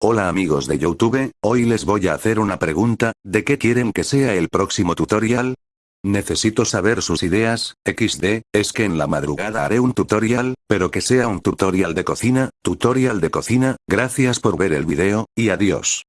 Hola amigos de Youtube, hoy les voy a hacer una pregunta, ¿de qué quieren que sea el próximo tutorial? Necesito saber sus ideas, XD, es que en la madrugada haré un tutorial, pero que sea un tutorial de cocina, tutorial de cocina, gracias por ver el video, y adiós.